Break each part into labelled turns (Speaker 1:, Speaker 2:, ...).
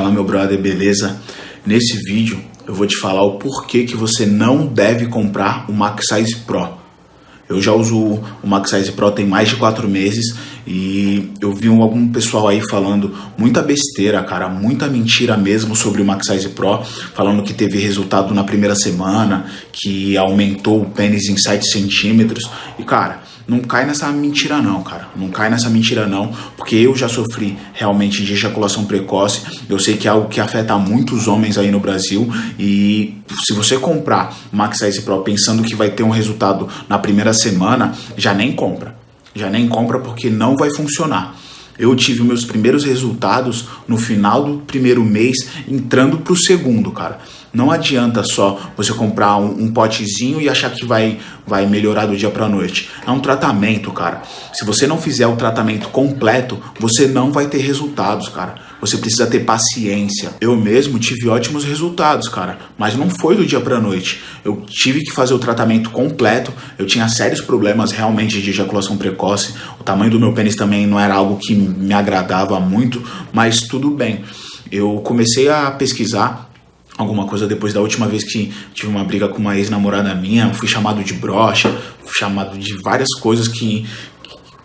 Speaker 1: Fala meu brother, beleza? Nesse vídeo eu vou te falar o porquê que você não deve comprar o Max Size Pro. Eu já uso o Max Size Pro tem mais de 4 meses e eu vi algum pessoal aí falando muita besteira, cara, muita mentira mesmo sobre o Max Size Pro, falando que teve resultado na primeira semana, que aumentou o pênis em 7 centímetros. E cara, não cai nessa mentira não, cara. Não cai nessa mentira não, porque eu já sofri realmente de ejaculação precoce. Eu sei que é algo que afeta muitos homens aí no Brasil e se você comprar Max Size Pro pensando que vai ter um resultado na primeira semana, já nem compra. Já nem compra porque não vai funcionar. Eu tive meus primeiros resultados no final do primeiro mês, entrando para o segundo, cara. Não adianta só você comprar um, um, potezinho e achar que vai, vai melhorar do dia para noite. É um tratamento, cara. Se você não fizer o tratamento completo, você não vai ter resultados, cara. Você precisa ter paciência. Eu mesmo tive ótimos resultados, cara, mas não foi do dia para noite. Eu tive que fazer o tratamento completo. Eu tinha sérios problemas realmente de ejaculação precoce. O tamanho do meu pênis também não era algo que me agradava muito, mas tudo bem. Eu comecei a pesquisar alguma coisa depois da última vez que tive uma briga com uma ex-namorada minha, fui chamado de brocha, fui chamado de várias coisas que,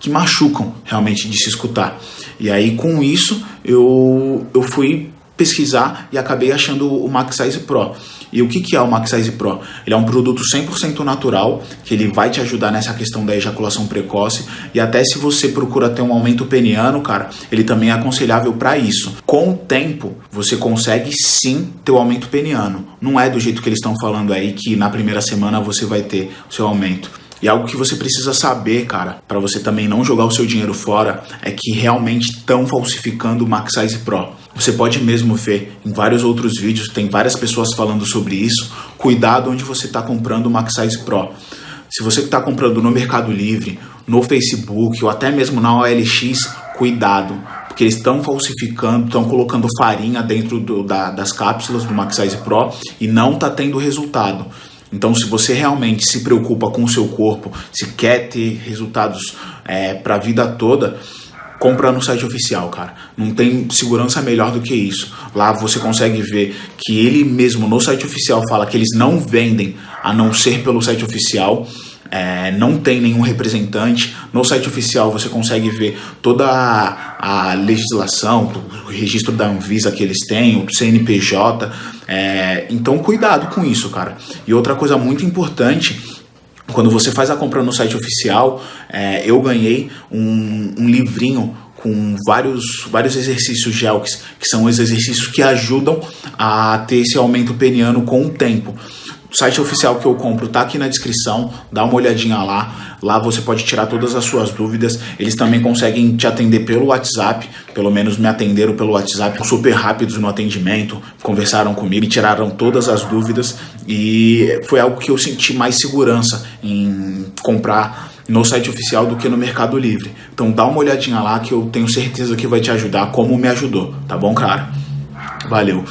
Speaker 1: que machucam realmente de se escutar. E aí com isso eu, eu fui pesquisar e acabei achando o Max Size Pro. E o que, que é o Max Size Pro? Ele é um produto 100% natural, que ele vai te ajudar nessa questão da ejaculação precoce e até se você procura ter um aumento peniano, cara, ele também é aconselhável para isso. Com o tempo, você consegue sim ter o aumento peniano. Não é do jeito que eles estão falando aí que na primeira semana você vai ter o seu aumento. E algo que você precisa saber, cara, para você também não jogar o seu dinheiro fora, é que realmente estão falsificando o Max Size Pro. Você pode mesmo ver em vários outros vídeos, tem várias pessoas falando sobre isso. Cuidado onde você está comprando o Max Size Pro. Se você está comprando no Mercado Livre, no Facebook ou até mesmo na OLX, cuidado, porque eles estão falsificando, estão colocando farinha dentro do, da, das cápsulas do Max Size Pro e não está tendo resultado. Então, se você realmente se preocupa com o seu corpo, se quer ter resultados é, para a vida toda, compra no site oficial, cara. Não tem segurança melhor do que isso. Lá você consegue ver que ele mesmo no site oficial fala que eles não vendem a não ser pelo site oficial. É, não tem nenhum representante. No site oficial você consegue ver toda a, a legislação, o registro da Anvisa que eles têm, o CNPJ. É, então cuidado com isso, cara. E outra coisa muito importante quando você faz a compra no site oficial, é, eu ganhei um, um, livrinho com vários, vários exercícios GELKs, que são os exercícios que ajudam a ter esse aumento peniano com o tempo. O site oficial que eu compro tá aqui na descrição, dá uma olhadinha lá. Lá você pode tirar todas as suas dúvidas. Eles também conseguem te atender pelo WhatsApp, pelo menos me atenderam pelo WhatsApp, super rápidos no atendimento, conversaram comigo, me tiraram todas as dúvidas e foi algo que eu senti mais segurança em comprar no site oficial do que no Mercado Livre. Então dá uma olhadinha lá que eu tenho certeza que vai te ajudar como me ajudou, tá bom, cara? Valeu.